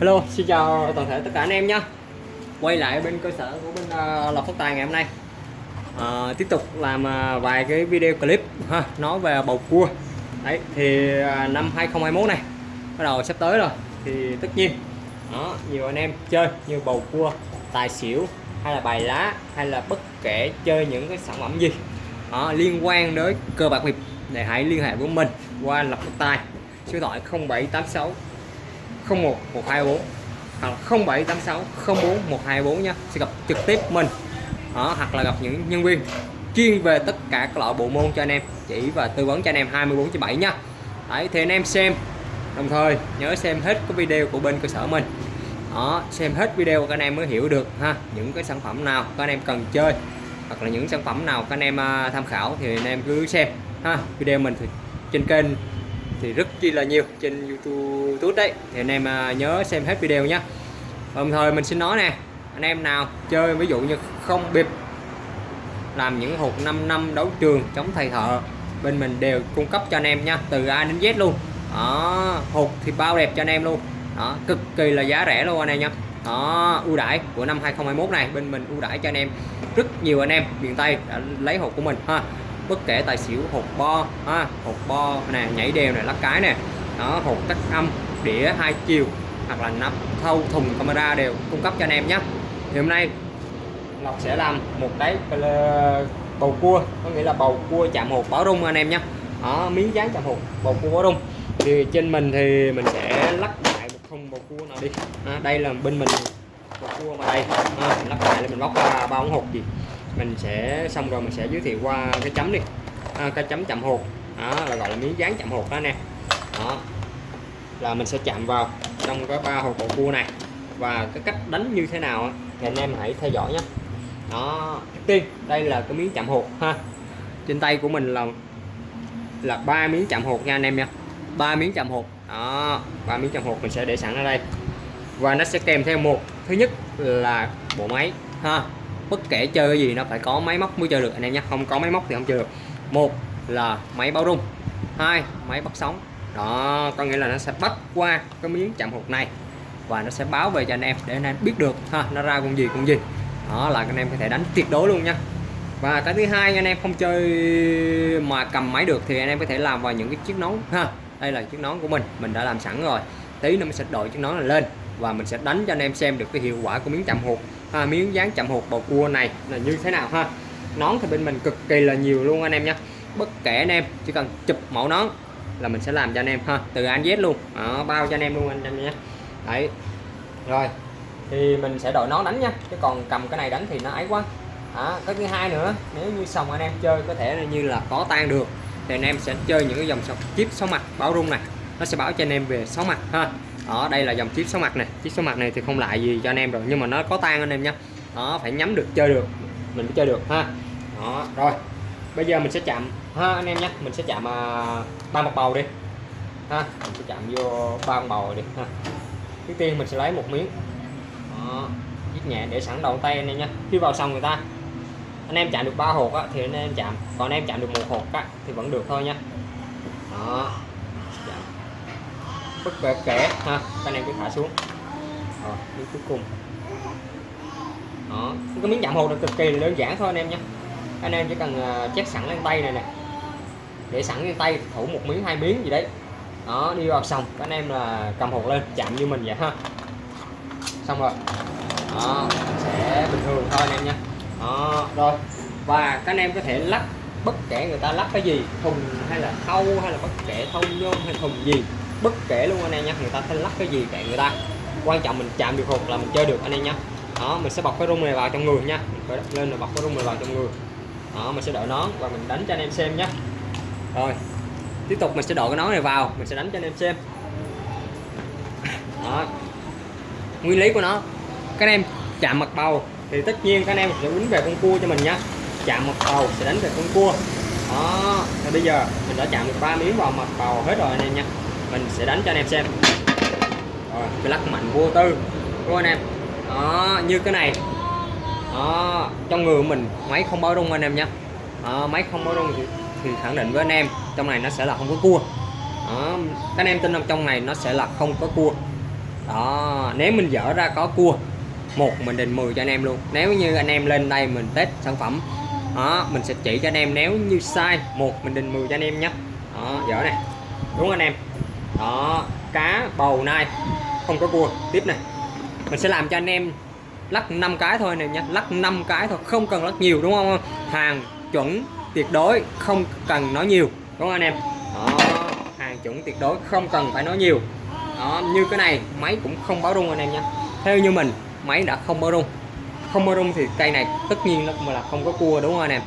Hello, xin chào toàn thể tất cả anh em nhé Quay lại bên cơ sở của bên uh, Lộc Phát Tài ngày hôm nay. À, Tiếp tục làm uh, vài cái video clip ha nói về bầu cua. Đấy, thì uh, năm 2021 này bắt đầu sắp tới rồi Thì tất nhiên đó, nhiều anh em chơi như bầu cua, tài xỉu hay là bài lá hay là bất kể chơi những cái sản phẩm gì. Đó, liên quan đến cơ bạc nghiệp để hãy liên hệ với mình qua Lộc Phát Tài số điện thoại 0786 01 124 hoặc 0786 04 124 nha. Sẽ gặp trực tiếp mình đó, hoặc là gặp những nhân viên chuyên về tất cả các loại bộ môn cho anh em chỉ và tư vấn cho anh em 24 7 nha. Đấy, thì anh em xem. Đồng thời nhớ xem hết cái video của bên cơ sở mình. Đó xem hết video các anh em mới hiểu được ha những cái sản phẩm nào các anh em cần chơi hoặc là những sản phẩm nào các anh em à, tham khảo thì anh em cứ xem ha. Video mình thì trên kênh thì rất chi là nhiều trên YouTube đấy. Thì anh em à, nhớ xem hết video nhé đồng thời mình xin nói nè, anh em nào chơi ví dụ như không bịp, làm những hộp 5 năm đấu trường chống thầy thợ, bên mình đều cung cấp cho anh em nha từ A đến Z luôn. Đó, hộp thì bao đẹp cho anh em luôn. Đó, cực kỳ là giá rẻ luôn anh em nha đó, ưu đãi của năm 2021 này, bên mình ưu đãi cho anh em rất nhiều anh em, miền Tây đã lấy hộp của mình, ha bất kể tài xỉu hộp bo ha, hộp bo nè nhảy đều này lắc cái nè. Đó hộp tắt âm đĩa hai chiều hoặc là nắp thâu thùng camera đều cung cấp cho anh em nhé. Thì hôm nay Ngọc sẽ làm một cái bầu cua có nghĩa là bầu cua chạm hộp báo rung anh em nhé. Đó miếng dán chạm hộp bầu cua báo rung. Thì trên mình thì mình sẽ lắc lại một thùng bầu cua nào đi. À, đây là bên mình bầu cua mà đây. À, lắc lại để mình bóc ra bao ống hộp gì mình sẽ xong rồi mình sẽ giới thiệu qua cái chấm đi. À, cái chấm chạm hột. Đó là gọi là miếng dán chạm hột đó nè. Đó. Là mình sẽ chạm vào trong cái ba hột bộ cua này. Và cái cách đánh như thế nào thì anh em hãy theo dõi nhé. Đó. Trước tiên đây là cái miếng chạm hột ha. Trên tay của mình là là ba miếng chạm hột nha anh em nha. Ba miếng chạm hột. Đó ba miếng chạm hột mình sẽ để sẵn ở đây. Và nó sẽ kèm theo một. Thứ nhất là bộ máy ha bất kể chơi cái gì, nó phải có máy móc mới chơi được, anh em nhé. Không có máy móc thì không chơi được. Một là máy báo rung, hai, máy bắt sóng. Đó, có nghĩa là nó sẽ bắt qua cái miếng chạm hụt này và nó sẽ báo về cho anh em để anh em biết được, ha, nó ra con gì con gì. Đó là anh em có thể đánh tuyệt đối luôn nha. Và cái thứ hai, anh em không chơi mà cầm máy được thì anh em có thể làm vào những cái chiếc nón, ha. Đây là chiếc nón của mình mình đã làm sẵn rồi. Tí nữa mình sẽ đội chiếc nón này lên và mình sẽ đánh cho anh em xem được cái hiệu quả của miếng chạm hụt à, miếng dán chậm hột bầu cua này là như thế nào ha? Nón thì bên mình cực kỳ là nhiều luôn anh em nhé. Bất kể anh em chỉ cần chụp mẫu nón là mình sẽ làm cho anh em ha. Từ anh Z luôn. Đó, bao cho anh em luôn anh em nhé. Đấy. Rồi thì mình sẽ đội nón đánh nha. Chứ còn cầm cái này đánh thì nó ấy quá. À, cái thứ hai nữa nếu như sòng anh em chơi có thể là như là có tan được thì anh em sẽ chơi những cái dòng chip sáu mặt báo rung này. Nó sẽ báo cho anh em về sáu mặt ha đó đây là dòng chip số mặt này. Chip số mặt này thì không lại gì cho anh em rồi nhưng mà nó có tan anh em nhé đó phải nhắm được chơi được. Mình mới chơi được ha. Đó rồi. Bây giờ mình sẽ chạm ha anh em nhé mình sẽ chạm uh, ba mặt bầu đi. Ha mình sẽ chạm vô ba mặt bầu đi ha. Trước tiên mình sẽ lấy một miếng. Đó viết nhẹ để sẵn đầu tay anh em nhé khi vào xong người ta anh em chạm được ba hột á, thì anh em chạm. Còn anh em chạm được một hột á, thì vẫn được thôi nha. Đó bất kể. Kẻ ha anh em cứ thả xuống. Rồi miếng cuối cùng. Đó cái miếng chạm hột là cực kỳ đơn giản thôi anh em nhé. Anh em chỉ cần à, chép sẵn lên tay này nè. Để sẵn lên tay thủ một miếng, hai miếng gì đấy. Đó, đi vào xong các anh em là cầm hột lên, chạm như mình vậy ha. Xong rồi. Đó, sẽ bình thường thôi anh em nha đó, rồi. Và các anh em có thể lắp bất kể người ta lắp cái gì, thùng hay là thâu hay là bất kể thâu nhôm hay thùng gì bất kể luôn anh em nhé người ta sẽ lắc cái gì kệ người ta. Quan trọng mình chạm được hột là mình chơi được anh em nhé đó, mình sẽ bọc cái rung này vào trong người nha mình phải lên rồi bọc cái rung này vào trong người. Đó, mình sẽ đội nón và mình đánh cho anh em xem nhé rồi, tiếp tục mình sẽ đội cái nón này vào. Mình sẽ đánh cho anh em xem. Đó. Nguyên lý của nó, các anh em chạm mặt bầu thì tất nhiên các anh em sẽ quýnh về con cua cho mình nhé chạm mặt bầu sẽ đánh về con cua. Đó thì bây giờ mình đã chạm được ba miếng vào mặt bầu hết rồi anh em nha mình sẽ đánh cho anh em xem. Rồi cái lắc mạnh vô tư. Đúng không anh em? Đó như cái này. Đó trong người của mình máy không báo rung anh em nhé. Máy không báo rung thì, thì khẳng định với anh em trong này nó sẽ là không có cua. Đó các anh em tin rằng trong này nó sẽ là không có cua. Đó nếu mình dở ra có cua một mình định 10 cho anh em luôn. Nếu như anh em lên đây mình test sản phẩm đó mình sẽ chỉ cho anh em. Nếu như sai một mình định 10 cho anh em nhé. Đó dở này. Đúng anh em? Đó cá bầu nai. Không có cua. Tiếp này. Mình sẽ làm cho anh em lắc 5 cái thôi này nhé lắc 5 cái thôi. Không cần lắc nhiều đúng không? Hàng chuẩn tuyệt đối không cần nói nhiều. Đúng không anh em? Đó hàng chuẩn tuyệt đối không cần phải nói nhiều. Đó như cái này máy cũng không báo rung anh em nha. Theo như mình máy đã không báo rung. Không báo rung thì cây này tất nhiên nó là không có cua đúng không anh em?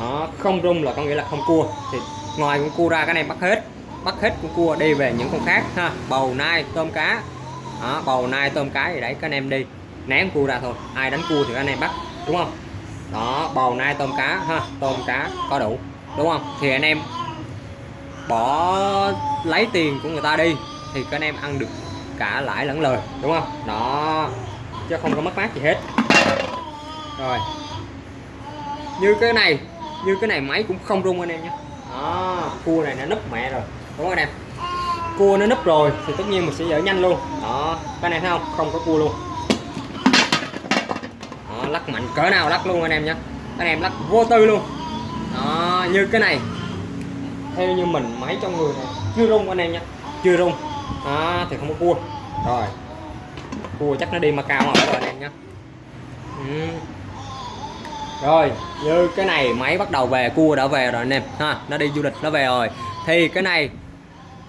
Đó, không rung là có nghĩa là không cua. Thì ngoài con cua ra cái này bắt hết bắt hết con cua đi về những con khác ha. Bầu nai tôm cá. Đó, bầu nai tôm cá thì đấy các anh em đi. Ném cua ra thôi. Ai đánh cua thì các anh em bắt đúng không? Đó bầu nai tôm cá ha. Tôm cá có đủ đúng không? Thì anh em bỏ lấy tiền của người ta đi thì các anh em ăn được cả lãi lẫn lời đúng không? Đó chứ không có mất mát gì hết. Rồi. Như cái này như cái này máy cũng không rung anh em nhé. Đó cua này nó nấp mẹ rồi đúng không anh em cua nó núp rồi thì tất nhiên mình sẽ dở nhanh luôn. Đó cái này thấy không? Không có cua luôn. Đó, lắc mạnh cỡ nào lắc luôn anh em nhé. Anh em lắc vô tư luôn. Đó như cái này. Theo như mình máy trong người này chưa rung anh em nhé. Chưa rung. Đó, thì không có cua. Rồi. Cua chắc nó đi mà cao rồi anh em nhé. Ừ. rồi như cái này máy bắt đầu về cua đã về rồi anh em. Ha nó đi du lịch nó về rồi. Thì cái này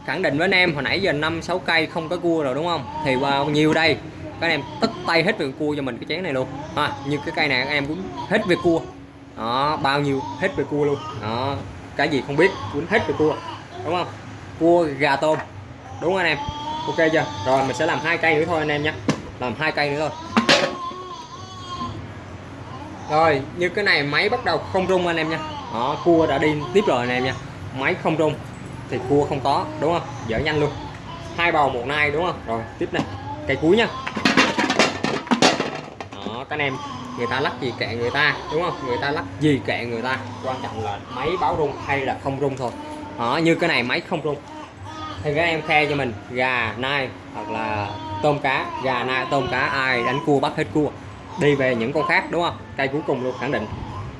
khẳng định với anh em hồi nãy giờ năm sáu cây không có cua rồi đúng không? Thì bao nhiêu đây. Các anh em tất tay hết việc cua cho mình cái chén này luôn. Ha như cái cây này các em cũng hết việc cua. Đó bao nhiêu hết về cua luôn. Đó cái gì không biết cũng hết về cua đúng không? Cua gà tôm. Đúng không anh em? Ok chưa? Rồi mình sẽ làm hai cây nữa thôi anh em nhé. Làm hai cây nữa thôi. Rồi như cái này máy bắt đầu không rung anh em nha đó, cua đã đi tiếp rồi anh em nha. Máy không rung thì cua không có, đúng không? Dở nhanh luôn. Hai bầu một nai, đúng không? Rồi, tiếp này cây cuối nha. Đó, các anh em, người ta lắc gì kệ người ta, đúng không? Người ta lắc gì kệ người ta. Quan trọng là máy báo rung hay là không rung thôi. Đó, như cái này máy không rung. Thì các em khe cho mình, gà, nai, hoặc là tôm cá. Gà, nai, tôm cá, ai đánh cua bắt hết cua. Đi về những con khác, đúng không? Cây cuối cùng luôn, khẳng định.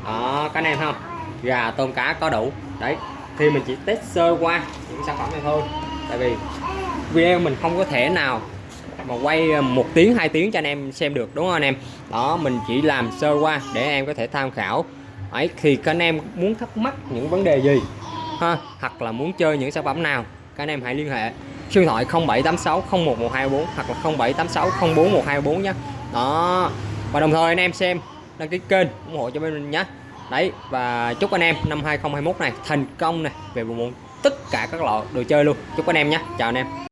Đó, các anh em không? Gà, tôm cá có đủ. Đấy thì mình chỉ test sơ qua những sản phẩm này thôi. Tại vì video mình không có thể nào mà quay ờ, một tiếng, hai tiếng cho anh em xem được, đúng không anh em? Đó, mình chỉ làm sơ qua để em có thể tham khảo. Ấy, thì các anh em muốn thắc mắc những vấn đề gì? Ha, hoặc là muốn chơi những sản phẩm nào? Các anh em hãy liên hệ số điện thoại 0786 01124 hoặc là 0786 041224 nhé. Đó, và đồng thời anh em xem đăng ký kênh ủng hộ cho bên mình nhé đấy, và chúc anh em năm 2021 này thành công này, về bộ môn tất cả các loại đồ chơi luôn. Chúc anh em nhé. Chào anh em.